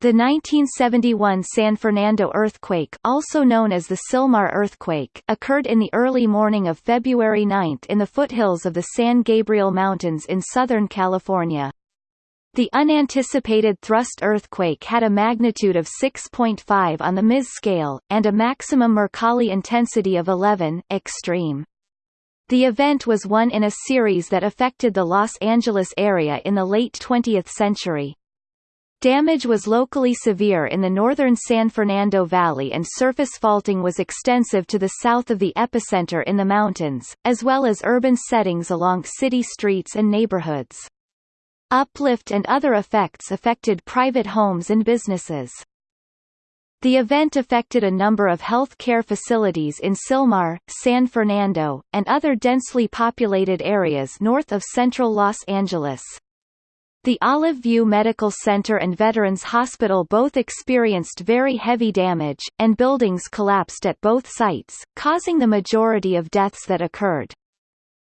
The 1971 San Fernando earthquake also known as the Sylmar earthquake occurred in the early morning of February 9 in the foothills of the San Gabriel Mountains in Southern California. The unanticipated thrust earthquake had a magnitude of 6.5 on the Ms scale, and a maximum Mercalli intensity of 11 extreme. The event was one in a series that affected the Los Angeles area in the late 20th century. Damage was locally severe in the northern San Fernando Valley and surface faulting was extensive to the south of the epicenter in the mountains, as well as urban settings along city streets and neighborhoods. Uplift and other effects affected private homes and businesses. The event affected a number of health care facilities in Sylmar, San Fernando, and other densely populated areas north of central Los Angeles. The Olive View Medical Center and Veterans Hospital both experienced very heavy damage, and buildings collapsed at both sites, causing the majority of deaths that occurred.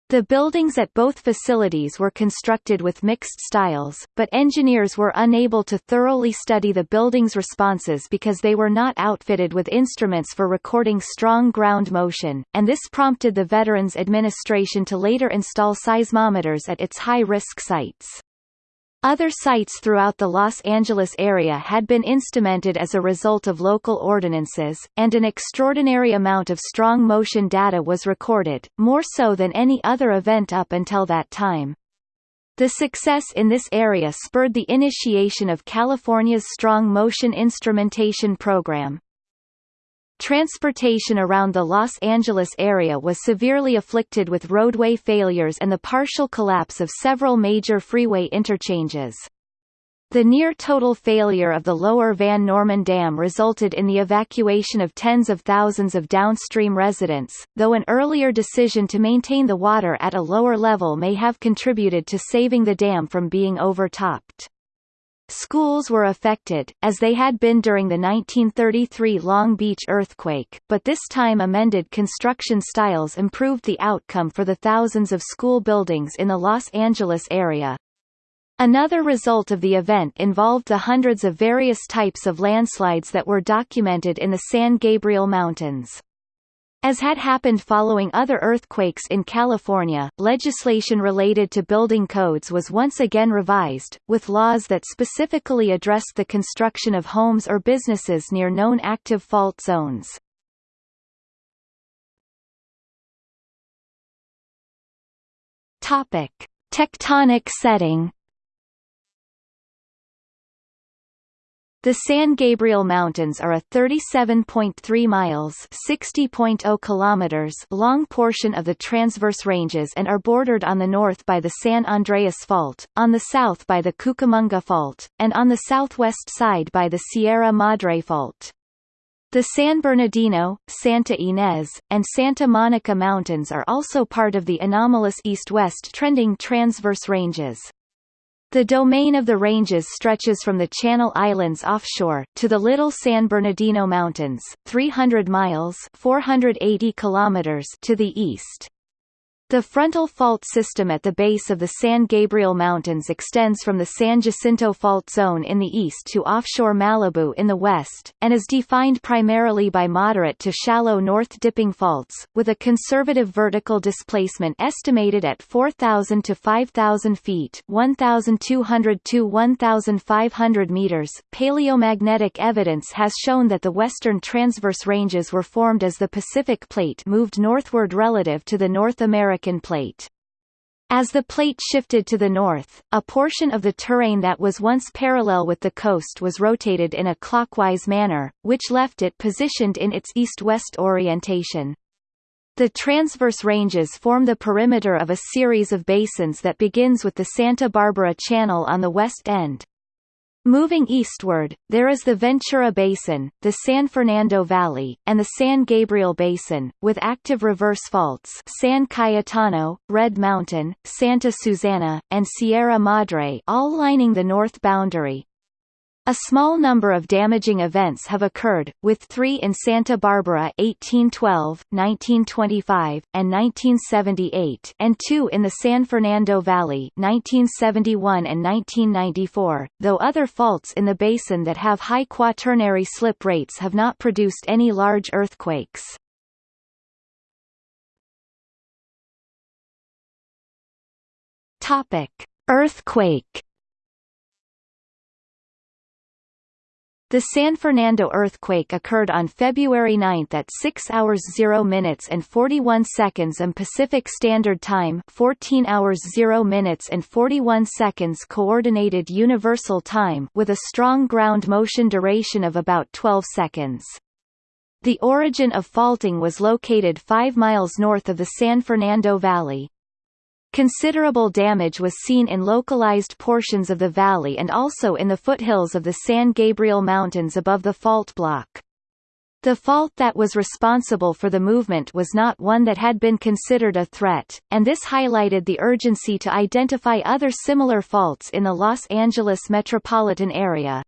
The buildings at both facilities were constructed with mixed styles, but engineers were unable to thoroughly study the building's responses because they were not outfitted with instruments for recording strong ground motion, and this prompted the Veterans Administration to later install seismometers at its high-risk sites. Other sites throughout the Los Angeles area had been instrumented as a result of local ordinances, and an extraordinary amount of strong motion data was recorded, more so than any other event up until that time. The success in this area spurred the initiation of California's Strong Motion Instrumentation Program. Transportation around the Los Angeles area was severely afflicted with roadway failures and the partial collapse of several major freeway interchanges. The near-total failure of the lower Van Norman Dam resulted in the evacuation of tens of thousands of downstream residents, though an earlier decision to maintain the water at a lower level may have contributed to saving the dam from being overtopped. Schools were affected, as they had been during the 1933 Long Beach earthquake, but this time amended construction styles improved the outcome for the thousands of school buildings in the Los Angeles area. Another result of the event involved the hundreds of various types of landslides that were documented in the San Gabriel Mountains. As had happened following other earthquakes in California, legislation related to building codes was once again revised, with laws that specifically addressed the construction of homes or businesses near known active fault zones. Topic: Tectonic setting The San Gabriel Mountains are a 37.3 miles (60.0 kilometers) long portion of the Transverse Ranges and are bordered on the north by the San Andreas Fault, on the south by the Cucamonga Fault, and on the southwest side by the Sierra Madre Fault. The San Bernardino, Santa Ynez, and Santa Monica Mountains are also part of the anomalous east-west trending Transverse Ranges. The domain of the ranges stretches from the Channel Islands offshore, to the Little San Bernardino Mountains, 300 miles 480 kilometers to the east. The frontal fault system at the base of the San Gabriel Mountains extends from the San Jacinto Fault Zone in the east to offshore Malibu in the west, and is defined primarily by moderate to shallow north-dipping faults, with a conservative vertical displacement estimated at 4,000 to 5,000 feet 1,200 to 1,500 meters. Paleomagnetic evidence has shown that the western transverse ranges were formed as the Pacific Plate moved northward relative to the North American American plate. As the plate shifted to the north, a portion of the terrain that was once parallel with the coast was rotated in a clockwise manner, which left it positioned in its east-west orientation. The transverse ranges form the perimeter of a series of basins that begins with the Santa Barbara Channel on the west end. Moving eastward, there is the Ventura Basin, the San Fernando Valley, and the San Gabriel Basin, with active reverse faults San Cayetano, Red Mountain, Santa Susana, and Sierra Madre all lining the north boundary. A small number of damaging events have occurred, with three in Santa Barbara 1812, 1925, and 1978 and two in the San Fernando Valley 1971 and 1994, though other faults in the basin that have high quaternary slip rates have not produced any large earthquakes. Earthquake The San Fernando earthquake occurred on February 9 at 6 hours 0 minutes and 41 seconds and Pacific Standard Time 14 hours 0 minutes and 41 seconds Coordinated Universal Time with a strong ground motion duration of about 12 seconds. The origin of faulting was located 5 miles north of the San Fernando Valley. Considerable damage was seen in localized portions of the valley and also in the foothills of the San Gabriel Mountains above the fault block. The fault that was responsible for the movement was not one that had been considered a threat, and this highlighted the urgency to identify other similar faults in the Los Angeles metropolitan area.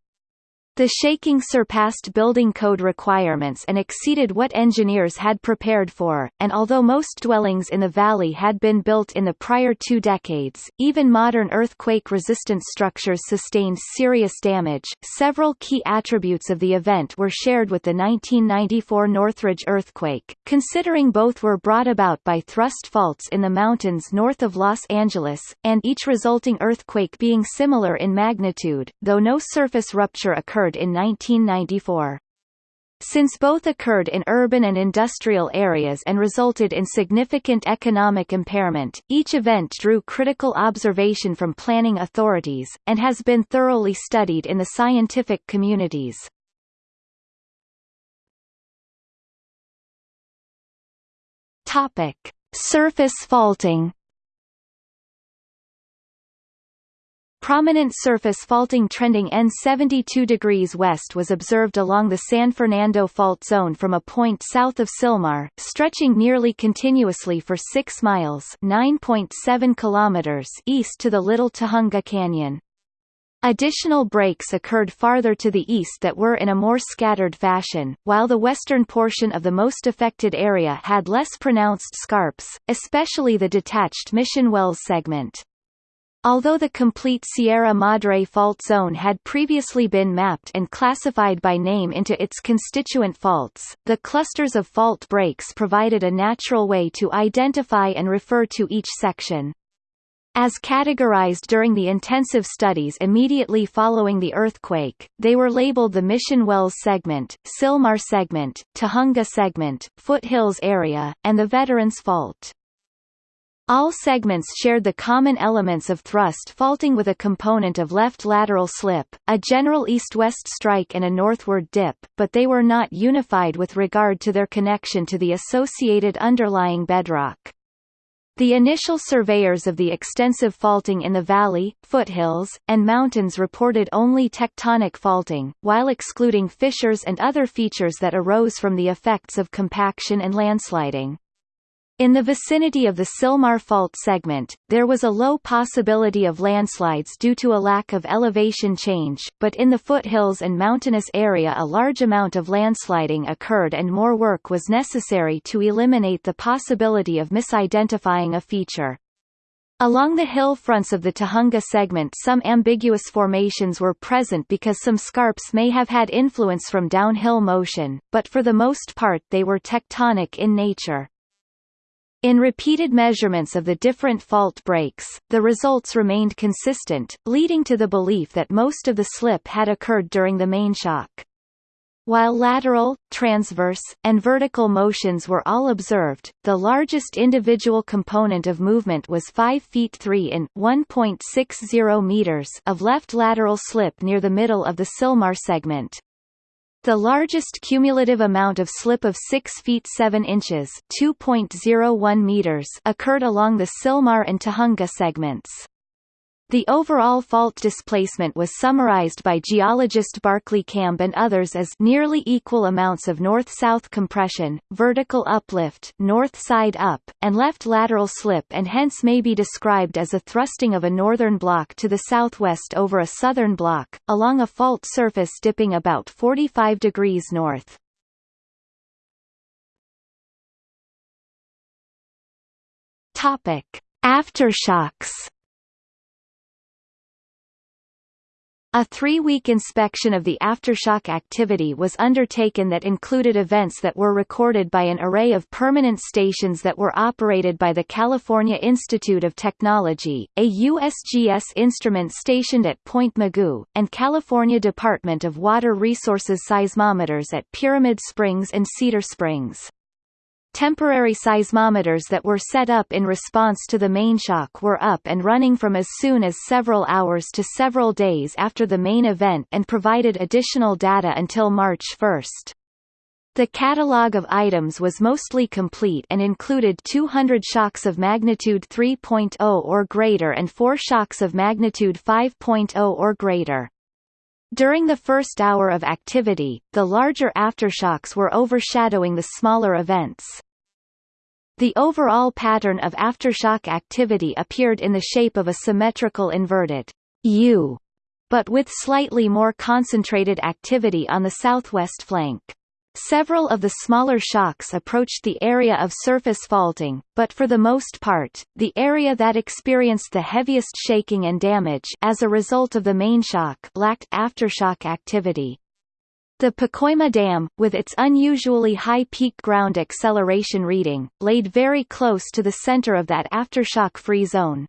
The shaking surpassed building code requirements and exceeded what engineers had prepared for, and although most dwellings in the valley had been built in the prior two decades, even modern earthquake-resistant structures sustained serious damage. Several key attributes of the event were shared with the 1994 Northridge earthquake, considering both were brought about by thrust faults in the mountains north of Los Angeles, and each resulting earthquake being similar in magnitude, though no surface rupture occurred occurred in 1994. Since both occurred in urban and industrial areas and resulted in significant economic impairment, each event drew critical observation from planning authorities, and has been thoroughly studied in the scientific communities. Surface faulting Prominent surface faulting trending N 72 degrees west was observed along the San Fernando Fault Zone from a point south of Sylmar, stretching nearly continuously for 6 miles (9.7 kilometers) east to the Little Tujunga Canyon. Additional breaks occurred farther to the east that were in a more scattered fashion, while the western portion of the most affected area had less pronounced scarps, especially the detached Mission Wells segment. Although the complete Sierra Madre fault zone had previously been mapped and classified by name into its constituent faults, the clusters of fault breaks provided a natural way to identify and refer to each section. As categorized during the intensive studies immediately following the earthquake, they were labeled the Mission Wells segment, Sylmar segment, Tujunga segment, Foothills area, and the Veterans Fault. All segments shared the common elements of thrust faulting with a component of left lateral slip, a general east-west strike and a northward dip, but they were not unified with regard to their connection to the associated underlying bedrock. The initial surveyors of the extensive faulting in the valley, foothills, and mountains reported only tectonic faulting, while excluding fissures and other features that arose from the effects of compaction and landsliding. In the vicinity of the Sylmar Fault segment, there was a low possibility of landslides due to a lack of elevation change, but in the foothills and mountainous area a large amount of landsliding occurred and more work was necessary to eliminate the possibility of misidentifying a feature. Along the hill fronts of the Tujunga segment some ambiguous formations were present because some scarps may have had influence from downhill motion, but for the most part they were tectonic in nature. In repeated measurements of the different fault breaks, the results remained consistent, leading to the belief that most of the slip had occurred during the main shock. While lateral, transverse, and vertical motions were all observed, the largest individual component of movement was 5 feet 3 in 1.60 meters of left lateral slip near the middle of the Sylmar segment. The largest cumulative amount of slip of 6 feet 7 inches (2.01 meters) occurred along the Sylmar and Tujunga segments. The overall fault displacement was summarized by geologist Barclay Kamb and others as nearly equal amounts of north-south compression, vertical uplift north side up, and left lateral slip and hence may be described as a thrusting of a northern block to the southwest over a southern block, along a fault surface dipping about 45 degrees north. Aftershocks A three-week inspection of the aftershock activity was undertaken that included events that were recorded by an array of permanent stations that were operated by the California Institute of Technology, a USGS instrument stationed at Point Mugu, and California Department of Water Resources seismometers at Pyramid Springs and Cedar Springs. Temporary seismometers that were set up in response to the main shock were up and running from as soon as several hours to several days after the main event and provided additional data until March 1. The catalogue of items was mostly complete and included 200 shocks of magnitude 3.0 or greater and 4 shocks of magnitude 5.0 or greater. During the first hour of activity, the larger aftershocks were overshadowing the smaller events. The overall pattern of aftershock activity appeared in the shape of a symmetrical inverted U, but with slightly more concentrated activity on the southwest flank. Several of the smaller shocks approached the area of surface faulting, but for the most part, the area that experienced the heaviest shaking and damage as a result of the main shock lacked aftershock activity. The Pacoima Dam, with its unusually high peak ground acceleration reading, laid very close to the center of that aftershock-free zone.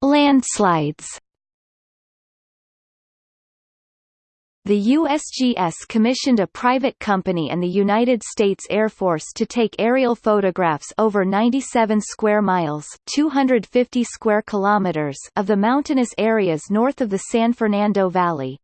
Landslides The USGS commissioned a private company and the United States Air Force to take aerial photographs over 97 square miles 250 square kilometers of the mountainous areas north of the San Fernando Valley.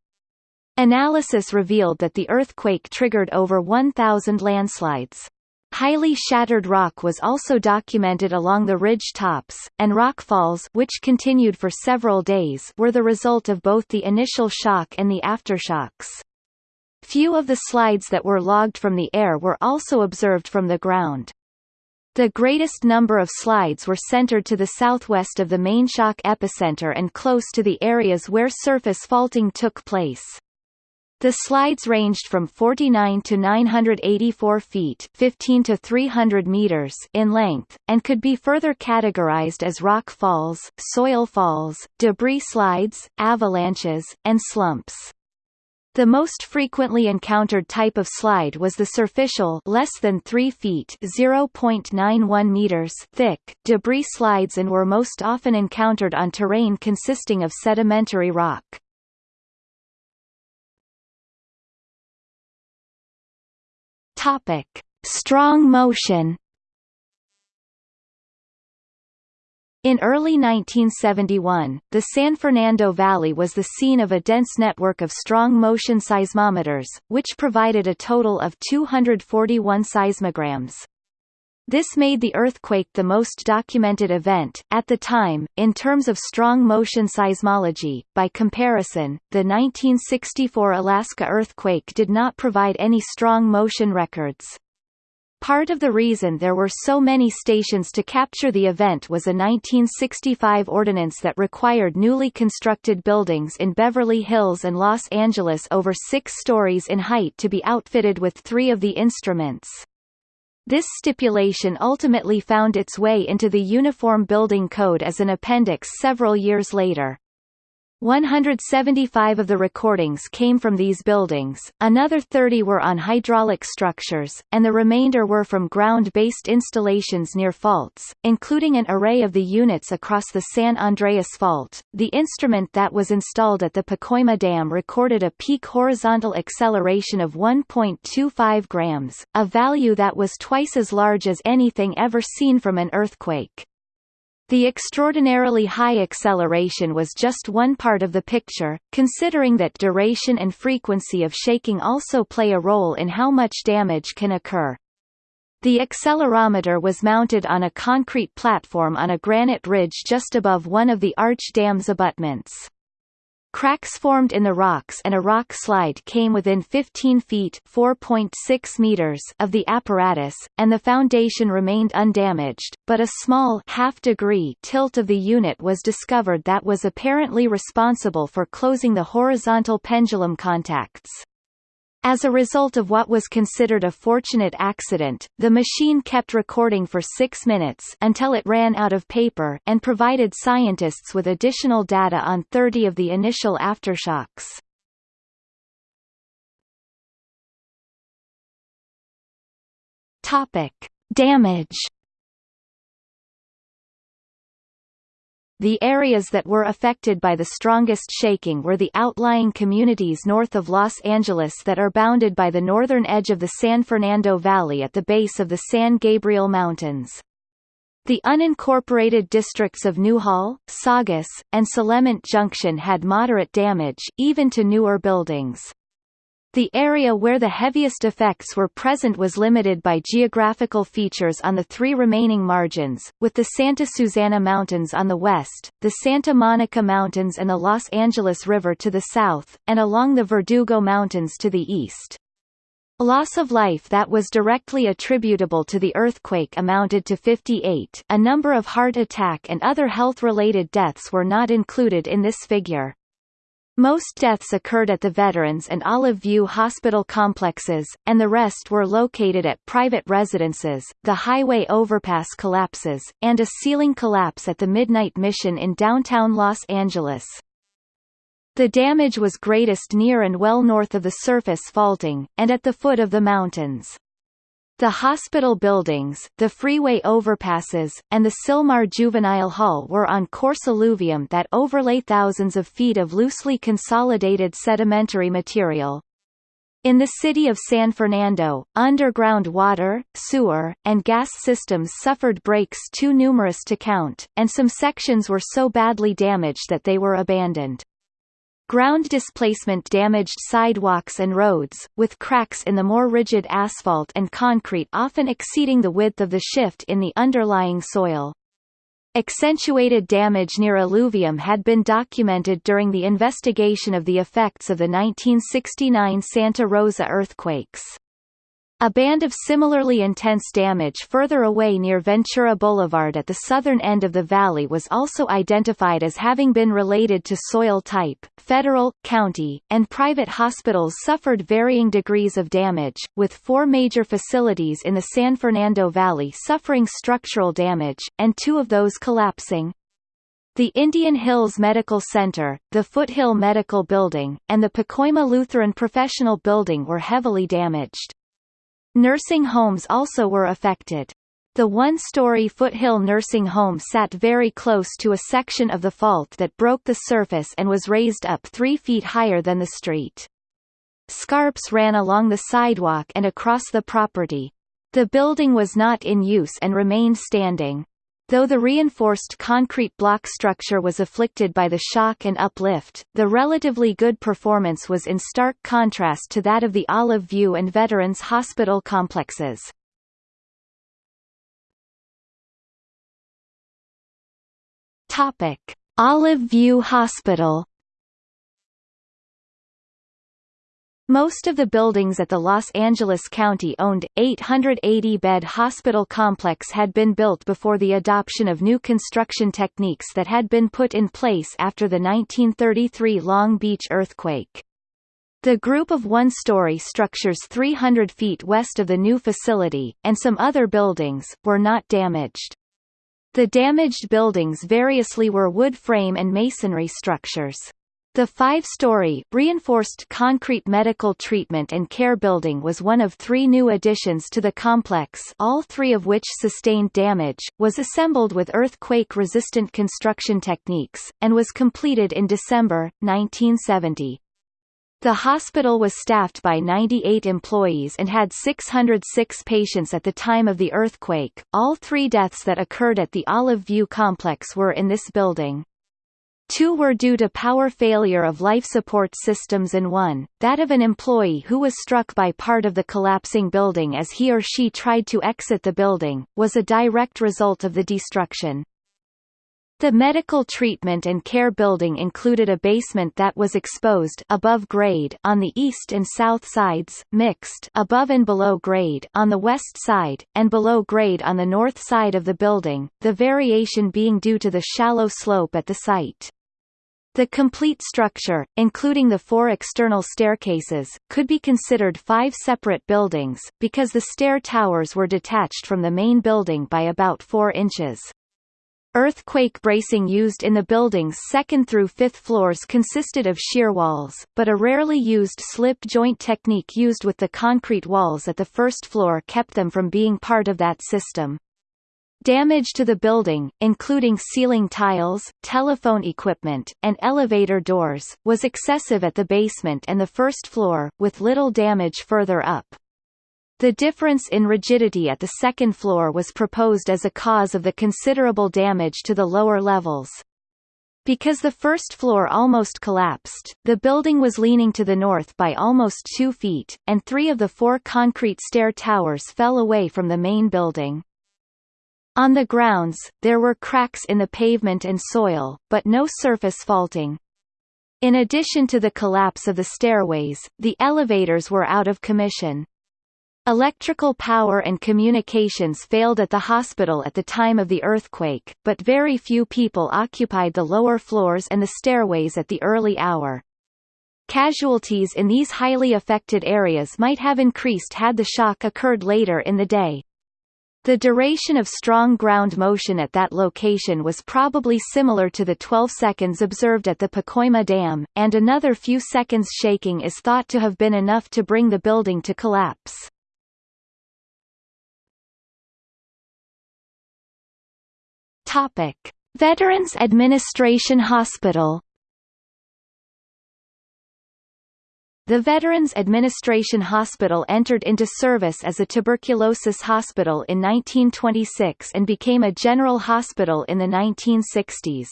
Analysis revealed that the earthquake triggered over 1,000 landslides. Highly shattered rock was also documented along the ridge tops, and rockfalls which continued for several days were the result of both the initial shock and the aftershocks. Few of the slides that were logged from the air were also observed from the ground. The greatest number of slides were centered to the southwest of the main shock epicenter and close to the areas where surface faulting took place. The slides ranged from 49 to 984 feet 15 to 300 meters in length, and could be further categorized as rock falls, soil falls, debris slides, avalanches, and slumps. The most frequently encountered type of slide was the superficial less than 3 feet 0.91 meters thick debris slides and were most often encountered on terrain consisting of sedimentary rock. Topic: Strong motion. In early 1971, the San Fernando Valley was the scene of a dense network of strong motion seismometers, which provided a total of 241 seismograms. This made the earthquake the most documented event, at the time, in terms of strong motion seismology. By comparison, the 1964 Alaska earthquake did not provide any strong motion records. Part of the reason there were so many stations to capture the event was a 1965 ordinance that required newly constructed buildings in Beverly Hills and Los Angeles over six stories in height to be outfitted with three of the instruments. This stipulation ultimately found its way into the Uniform Building Code as an appendix several years later. 175 of the recordings came from these buildings, another 30 were on hydraulic structures, and the remainder were from ground-based installations near faults, including an array of the units across the San Andreas Fault. The instrument that was installed at the Pacoima Dam recorded a peak horizontal acceleration of 1.25 grams, a value that was twice as large as anything ever seen from an earthquake. The extraordinarily high acceleration was just one part of the picture, considering that duration and frequency of shaking also play a role in how much damage can occur. The accelerometer was mounted on a concrete platform on a granite ridge just above one of the arch dam's abutments. Cracks formed in the rocks and a rock slide came within 15 feet (4.6 meters) of the apparatus, and the foundation remained undamaged, but a small half-degree tilt of the unit was discovered that was apparently responsible for closing the horizontal pendulum contacts. As a result of what was considered a fortunate accident, the machine kept recording for six minutes until it ran out of paper and provided scientists with additional data on 30 of the initial aftershocks. Topic. Damage The areas that were affected by the strongest shaking were the outlying communities north of Los Angeles that are bounded by the northern edge of the San Fernando Valley at the base of the San Gabriel Mountains. The unincorporated districts of Newhall, Saugus, and Solemint Junction had moderate damage, even to newer buildings. The area where the heaviest effects were present was limited by geographical features on the three remaining margins, with the Santa Susana Mountains on the west, the Santa Monica Mountains and the Los Angeles River to the south, and along the Verdugo Mountains to the east. Loss of life that was directly attributable to the earthquake amounted to 58 a number of heart attack and other health-related deaths were not included in this figure. Most deaths occurred at the Veterans and Olive View hospital complexes, and the rest were located at private residences. The highway overpass collapses, and a ceiling collapse at the Midnight Mission in downtown Los Angeles. The damage was greatest near and well north of the surface faulting, and at the foot of the mountains. The hospital buildings, the freeway overpasses, and the Sylmar Juvenile Hall were on coarse alluvium that overlay thousands of feet of loosely consolidated sedimentary material. In the city of San Fernando, underground water, sewer, and gas systems suffered breaks too numerous to count, and some sections were so badly damaged that they were abandoned. Ground displacement damaged sidewalks and roads, with cracks in the more rigid asphalt and concrete often exceeding the width of the shift in the underlying soil. Accentuated damage near alluvium had been documented during the investigation of the effects of the 1969 Santa Rosa earthquakes. A band of similarly intense damage further away near Ventura Boulevard at the southern end of the valley was also identified as having been related to soil type. Federal, county, and private hospitals suffered varying degrees of damage, with four major facilities in the San Fernando Valley suffering structural damage, and two of those collapsing. The Indian Hills Medical Center, the Foothill Medical Building, and the Pacoima Lutheran Professional Building were heavily damaged. Nursing homes also were affected. The one-story Foothill nursing home sat very close to a section of the fault that broke the surface and was raised up three feet higher than the street. Scarps ran along the sidewalk and across the property. The building was not in use and remained standing. Though the reinforced concrete block structure was afflicted by the shock and uplift, the relatively good performance was in stark contrast to that of the Olive View and Veterans Hospital complexes. Olive View Hospital Most of the buildings at the Los Angeles County-owned, 880-bed hospital complex had been built before the adoption of new construction techniques that had been put in place after the 1933 Long Beach earthquake. The group of one-story structures 300 feet west of the new facility, and some other buildings, were not damaged. The damaged buildings variously were wood frame and masonry structures. The five-story, reinforced concrete medical treatment and care building was one of three new additions to the complex all three of which sustained damage, was assembled with earthquake-resistant construction techniques, and was completed in December, 1970. The hospital was staffed by 98 employees and had 606 patients at the time of the earthquake. All three deaths that occurred at the Olive View complex were in this building. Two were due to power failure of life support systems and one, that of an employee who was struck by part of the collapsing building as he or she tried to exit the building, was a direct result of the destruction. The medical treatment and care building included a basement that was exposed above grade on the east and south sides, mixed above and below grade on the west side, and below grade on the north side of the building, the variation being due to the shallow slope at the site. The complete structure, including the four external staircases, could be considered five separate buildings, because the stair towers were detached from the main building by about 4 inches. Earthquake bracing used in the building's second through fifth floors consisted of shear walls, but a rarely used slip joint technique used with the concrete walls at the first floor kept them from being part of that system. Damage to the building, including ceiling tiles, telephone equipment, and elevator doors, was excessive at the basement and the first floor, with little damage further up. The difference in rigidity at the second floor was proposed as a cause of the considerable damage to the lower levels. Because the first floor almost collapsed, the building was leaning to the north by almost two feet, and three of the four concrete stair towers fell away from the main building. On the grounds, there were cracks in the pavement and soil, but no surface faulting. In addition to the collapse of the stairways, the elevators were out of commission. Electrical power and communications failed at the hospital at the time of the earthquake, but very few people occupied the lower floors and the stairways at the early hour. Casualties in these highly affected areas might have increased had the shock occurred later in the day. The duration of strong ground motion at that location was probably similar to the 12 seconds observed at the Pacoima Dam, and another few seconds shaking is thought to have been enough to bring the building to collapse. Topic: Veterans Administration Hospital The Veterans Administration Hospital entered into service as a tuberculosis hospital in 1926 and became a general hospital in the 1960s.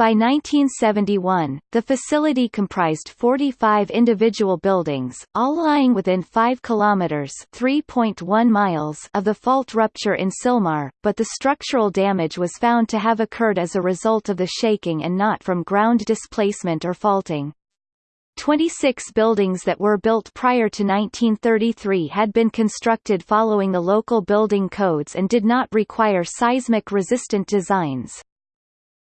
By 1971, the facility comprised 45 individual buildings, all lying within 5 kilometers (3.1 miles) of the fault rupture in Sylmar, but the structural damage was found to have occurred as a result of the shaking and not from ground displacement or faulting. 26 buildings that were built prior to 1933 had been constructed following the local building codes and did not require seismic-resistant designs.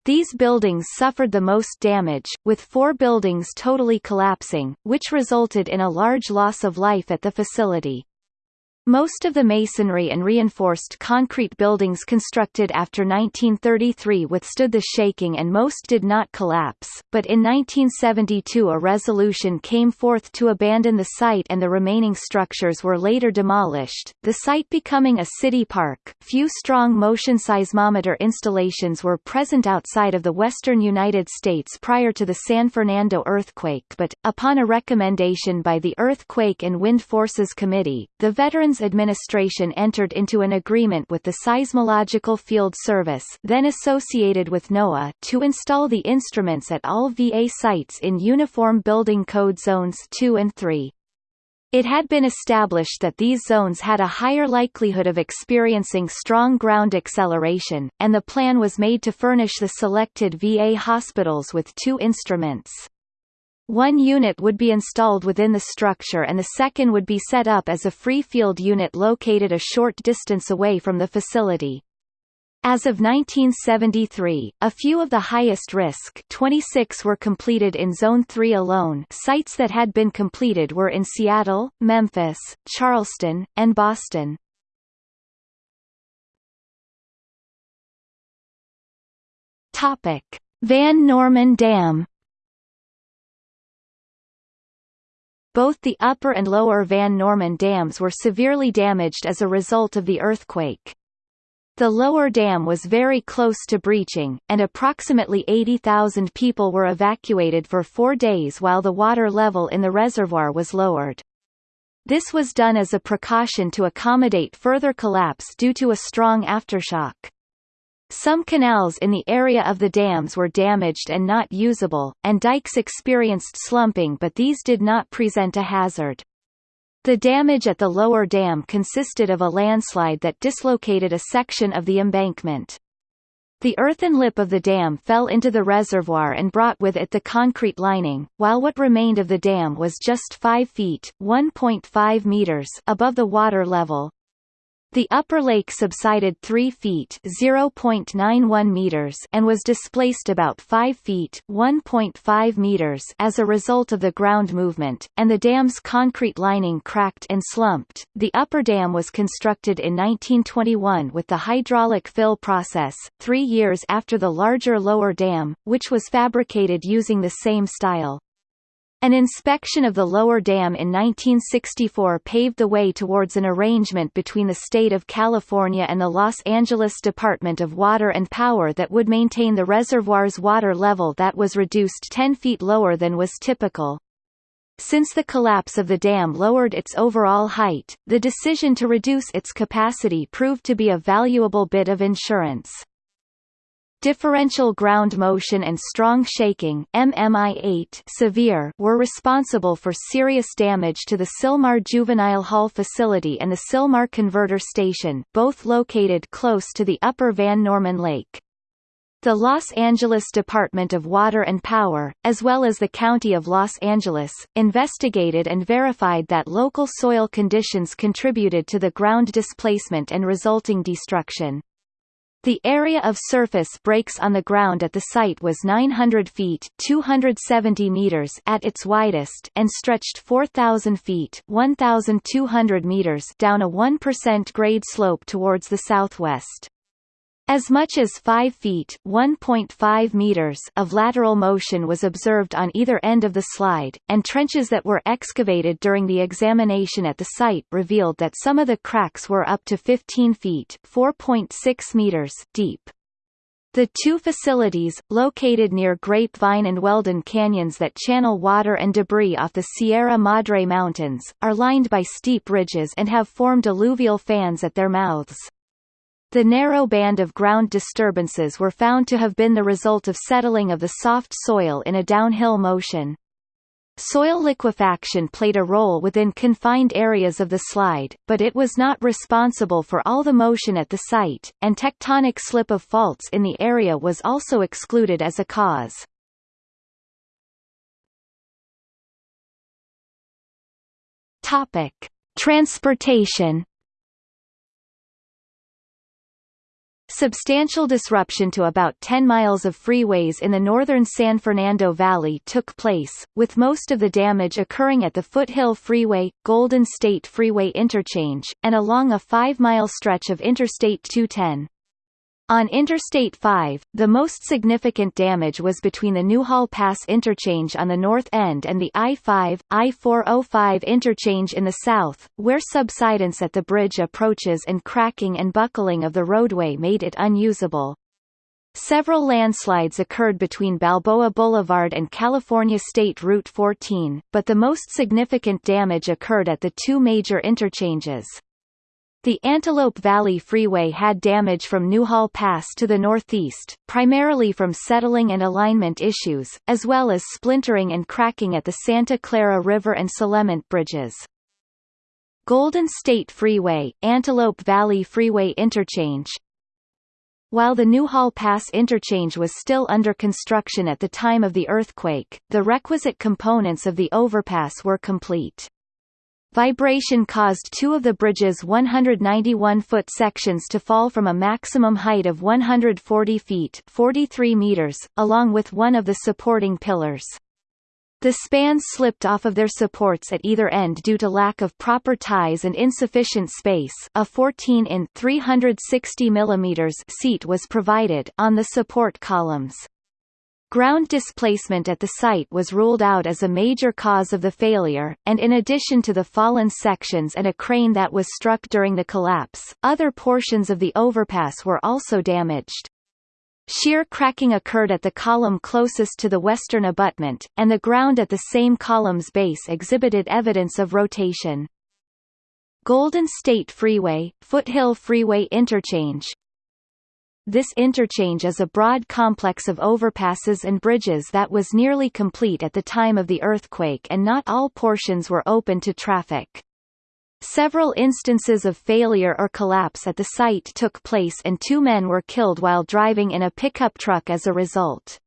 These buildings suffered the most damage, with four buildings totally collapsing, which resulted in a large loss of life at the facility. Most of the masonry and reinforced concrete buildings constructed after 1933 withstood the shaking and most did not collapse, but in 1972 a resolution came forth to abandon the site and the remaining structures were later demolished, the site becoming a city park. Few strong motion seismometer installations were present outside of the western United States prior to the San Fernando earthquake but, upon a recommendation by the Earthquake and Wind Forces Committee, the Veterans administration entered into an agreement with the Seismological Field Service then associated with NOAA to install the instruments at all VA sites in Uniform Building Code Zones 2 and 3. It had been established that these zones had a higher likelihood of experiencing strong ground acceleration, and the plan was made to furnish the selected VA hospitals with two instruments. One unit would be installed within the structure and the second would be set up as a free field unit located a short distance away from the facility. As of 1973, a few of the highest risk 26 were completed in Zone 3 alone sites that had been completed were in Seattle, Memphis, Charleston, and Boston. Van Norman Dam Both the upper and lower Van Norman dams were severely damaged as a result of the earthquake. The lower dam was very close to breaching, and approximately 80,000 people were evacuated for four days while the water level in the reservoir was lowered. This was done as a precaution to accommodate further collapse due to a strong aftershock. Some canals in the area of the dams were damaged and not usable, and dikes experienced slumping but these did not present a hazard. The damage at the lower dam consisted of a landslide that dislocated a section of the embankment. The earthen lip of the dam fell into the reservoir and brought with it the concrete lining, while what remained of the dam was just 5 feet (1.5 meters) above the water level, the upper lake subsided 3 feet (0.91 meters) and was displaced about 5 feet (1.5 meters) as a result of the ground movement, and the dam's concrete lining cracked and slumped. The upper dam was constructed in 1921 with the hydraulic fill process, 3 years after the larger lower dam, which was fabricated using the same style. An inspection of the lower dam in 1964 paved the way towards an arrangement between the state of California and the Los Angeles Department of Water and Power that would maintain the reservoir's water level that was reduced 10 feet lower than was typical. Since the collapse of the dam lowered its overall height, the decision to reduce its capacity proved to be a valuable bit of insurance. Differential ground motion and strong shaking MMI8 severe were responsible for serious damage to the Sylmar Juvenile Hall facility and the Sylmar Converter Station, both located close to the upper Van Norman Lake. The Los Angeles Department of Water and Power, as well as the County of Los Angeles, investigated and verified that local soil conditions contributed to the ground displacement and resulting destruction. The area of surface breaks on the ground at the site was 900 feet 270 meters at its widest and stretched 4,000 feet 1,200 meters down a 1% grade slope towards the southwest. As much as 5 feet (1.5 meters) of lateral motion was observed on either end of the slide, and trenches that were excavated during the examination at the site revealed that some of the cracks were up to 15 feet (4.6 meters) deep. The two facilities, located near Grapevine and Weldon canyons that channel water and debris off the Sierra Madre Mountains, are lined by steep ridges and have formed alluvial fans at their mouths. The narrow band of ground disturbances were found to have been the result of settling of the soft soil in a downhill motion. Soil liquefaction played a role within confined areas of the slide, but it was not responsible for all the motion at the site, and tectonic slip of faults in the area was also excluded as a cause. Topic: Transportation Substantial disruption to about 10 miles of freeways in the northern San Fernando Valley took place, with most of the damage occurring at the Foothill Freeway, Golden State Freeway interchange, and along a 5-mile stretch of Interstate 210. On Interstate 5, the most significant damage was between the Newhall Pass interchange on the north end and the I-5, I-405 interchange in the south, where subsidence at the bridge approaches and cracking and buckling of the roadway made it unusable. Several landslides occurred between Balboa Boulevard and California State Route 14, but the most significant damage occurred at the two major interchanges. The Antelope Valley Freeway had damage from Newhall Pass to the northeast, primarily from settling and alignment issues, as well as splintering and cracking at the Santa Clara River and Solemint bridges. Golden State Freeway, Antelope Valley Freeway Interchange While the Newhall Pass interchange was still under construction at the time of the earthquake, the requisite components of the overpass were complete. Vibration caused two of the bridge's 191-foot sections to fall from a maximum height of 140 feet 43 meters, along with one of the supporting pillars. The spans slipped off of their supports at either end due to lack of proper ties and insufficient space a 14 in 360 mm seat was provided on the support columns. Ground displacement at the site was ruled out as a major cause of the failure, and in addition to the fallen sections and a crane that was struck during the collapse, other portions of the overpass were also damaged. Shear cracking occurred at the column closest to the western abutment, and the ground at the same column's base exhibited evidence of rotation. Golden State Freeway, Foothill Freeway Interchange, this interchange is a broad complex of overpasses and bridges that was nearly complete at the time of the earthquake and not all portions were open to traffic. Several instances of failure or collapse at the site took place and two men were killed while driving in a pickup truck as a result.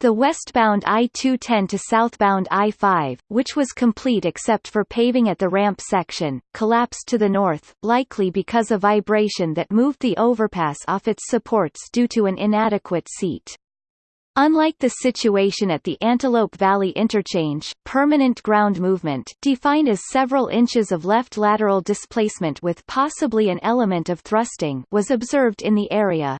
The westbound I-210 to southbound I-5, which was complete except for paving at the ramp section, collapsed to the north, likely because of vibration that moved the overpass off its supports due to an inadequate seat. Unlike the situation at the Antelope Valley Interchange, permanent ground movement defined as several inches of left lateral displacement with possibly an element of thrusting was observed in the area.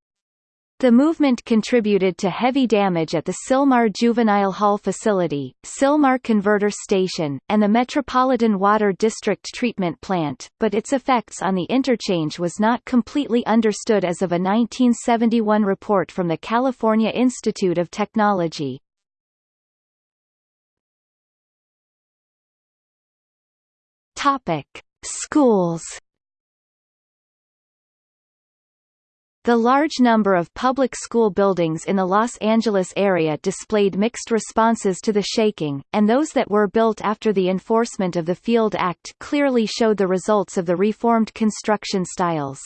The movement contributed to heavy damage at the Sylmar Juvenile Hall facility, Sylmar Converter Station, and the Metropolitan Water District Treatment Plant, but its effects on the interchange was not completely understood as of a 1971 report from the California Institute of Technology. Schools The large number of public school buildings in the Los Angeles area displayed mixed responses to the shaking, and those that were built after the enforcement of the Field Act clearly showed the results of the reformed construction styles.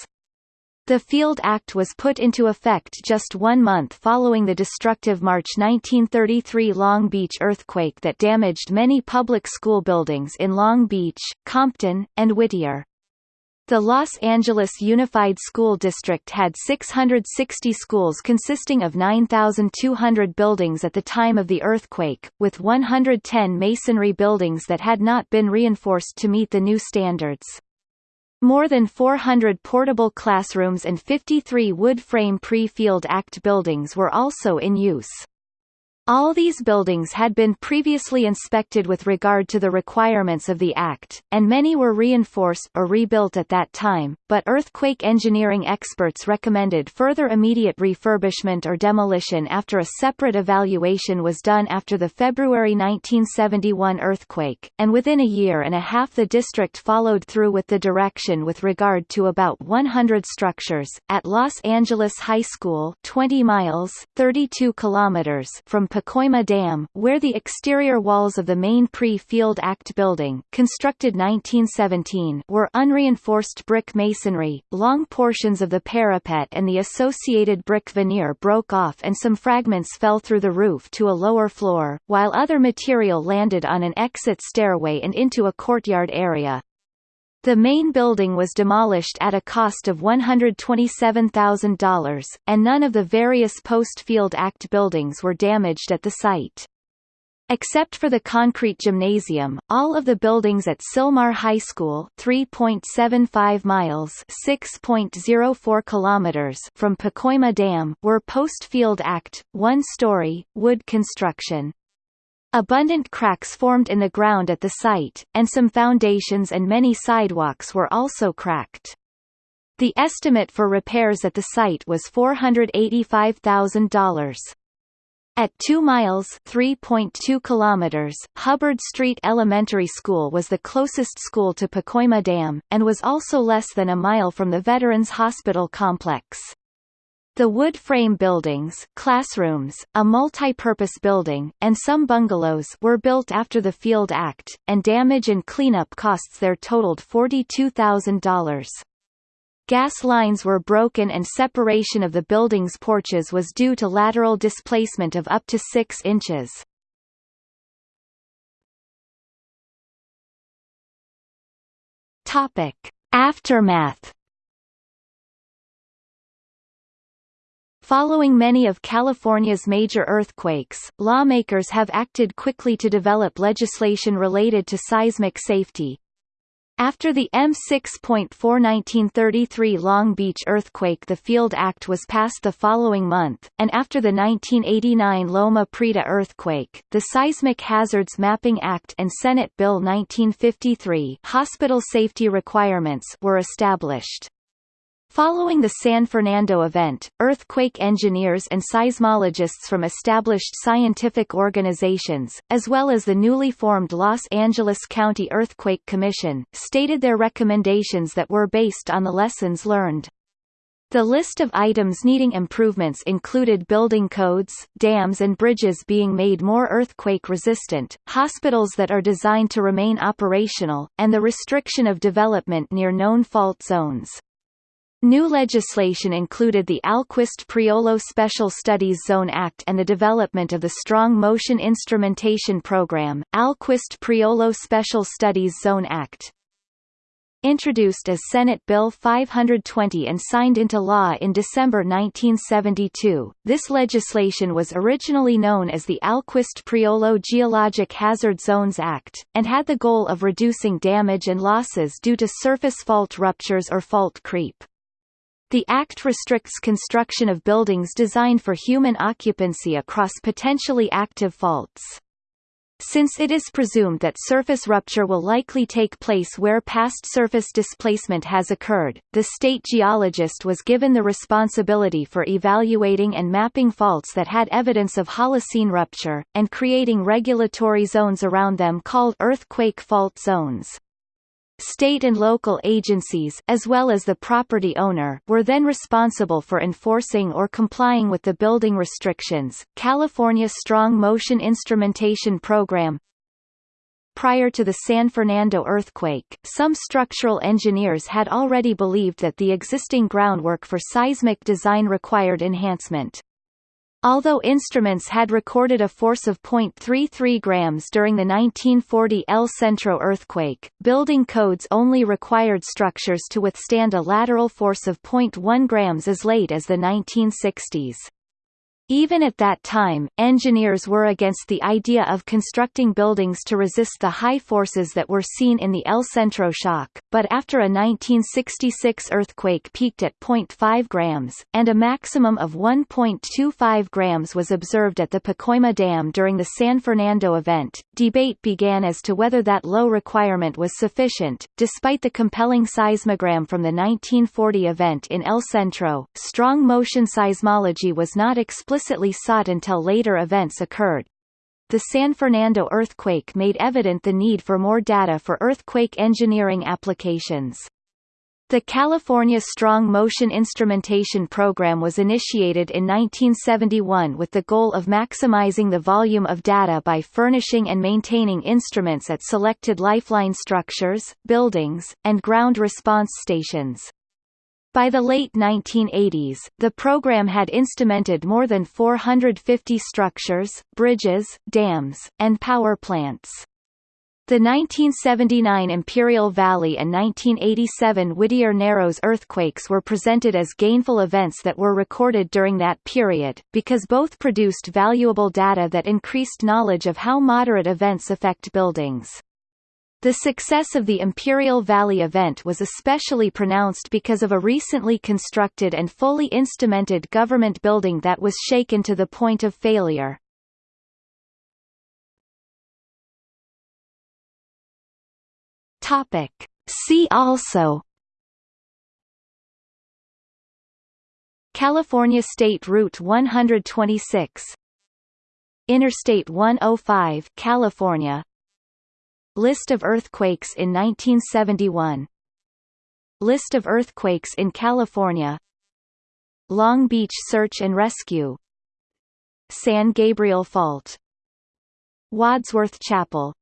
The Field Act was put into effect just one month following the destructive March 1933 Long Beach earthquake that damaged many public school buildings in Long Beach, Compton, and Whittier. The Los Angeles Unified School District had 660 schools consisting of 9,200 buildings at the time of the earthquake, with 110 masonry buildings that had not been reinforced to meet the new standards. More than 400 portable classrooms and 53 wood-frame pre-Field Act buildings were also in use. All these buildings had been previously inspected with regard to the requirements of the Act, and many were reinforced or rebuilt at that time, but earthquake engineering experts recommended further immediate refurbishment or demolition after a separate evaluation was done after the February 1971 earthquake, and within a year and a half the district followed through with the direction with regard to about 100 structures. At Los Angeles High School 20 miles 32 kilometers from Pacoima Dam, where the exterior walls of the main pre-Field Act building constructed 1917 were unreinforced brick masonry, long portions of the parapet and the associated brick veneer broke off and some fragments fell through the roof to a lower floor, while other material landed on an exit stairway and into a courtyard area. The main building was demolished at a cost of $127,000, and none of the various post-Field Act buildings were damaged at the site. Except for the concrete gymnasium, all of the buildings at Sylmar High School 3.75 miles 6.04 kilometers from Pacoima Dam were post-Field Act, one-story, wood construction. Abundant cracks formed in the ground at the site, and some foundations and many sidewalks were also cracked. The estimate for repairs at the site was $485,000. At 2 miles (3.2 kilometers), Hubbard Street Elementary School was the closest school to Pacoima Dam, and was also less than a mile from the Veterans Hospital complex. The wood frame buildings, classrooms, a multi-purpose building, and some bungalows were built after the Field Act, and damage and cleanup costs there totaled $42,000. Gas lines were broken and separation of the building's porches was due to lateral displacement of up to 6 inches. Aftermath Following many of California's major earthquakes, lawmakers have acted quickly to develop legislation related to seismic safety. After the M6.4 1933 Long Beach earthquake the Field Act was passed the following month, and after the 1989 Loma Prieta earthquake, the Seismic Hazards Mapping Act and Senate Bill 1953 hospital safety requirements were established. Following the San Fernando event, earthquake engineers and seismologists from established scientific organizations, as well as the newly formed Los Angeles County Earthquake Commission, stated their recommendations that were based on the lessons learned. The list of items needing improvements included building codes, dams and bridges being made more earthquake-resistant, hospitals that are designed to remain operational, and the restriction of development near known fault zones. New legislation included the Alquist-Priolo Special Studies Zone Act and the development of the Strong Motion Instrumentation Program, Alquist-Priolo Special Studies Zone Act introduced as Senate Bill 520 and signed into law in December 1972. This legislation was originally known as the Alquist-Priolo Geologic Hazard Zones Act, and had the goal of reducing damage and losses due to surface fault ruptures or fault creep. The Act restricts construction of buildings designed for human occupancy across potentially active faults. Since it is presumed that surface rupture will likely take place where past surface displacement has occurred, the state geologist was given the responsibility for evaluating and mapping faults that had evidence of Holocene rupture, and creating regulatory zones around them called earthquake fault zones. State and local agencies as well as the property owner were then responsible for enforcing or complying with the building restrictions. California Strong Motion Instrumentation Program Prior to the San Fernando earthquake, some structural engineers had already believed that the existing groundwork for seismic design required enhancement. Although instruments had recorded a force of 0.33 grams during the 1940 El Centro earthquake, building codes only required structures to withstand a lateral force of 0.1 grams as late as the 1960s. Even at that time, engineers were against the idea of constructing buildings to resist the high forces that were seen in the El Centro shock, but after a 1966 earthquake peaked at 0.5 grams, and a maximum of 1.25 grams was observed at the Pacoima Dam during the San Fernando event, debate began as to whether that low requirement was sufficient. Despite the compelling seismogram from the 1940 event in El Centro, strong motion seismology was not explicit explicitly sought until later events occurred. The San Fernando earthquake made evident the need for more data for earthquake engineering applications. The California Strong Motion Instrumentation Program was initiated in 1971 with the goal of maximizing the volume of data by furnishing and maintaining instruments at selected lifeline structures, buildings, and ground response stations. By the late 1980s, the program had instrumented more than 450 structures, bridges, dams, and power plants. The 1979 Imperial Valley and 1987 Whittier Narrows earthquakes were presented as gainful events that were recorded during that period, because both produced valuable data that increased knowledge of how moderate events affect buildings. The success of the Imperial Valley event was especially pronounced because of a recently constructed and fully instrumented government building that was shaken to the point of failure. Topic. See also California State Route 126 Interstate 105 California List of earthquakes in 1971 List of earthquakes in California. Long Beach Search and Rescue. San Gabriel Fault. Wadsworth Chapel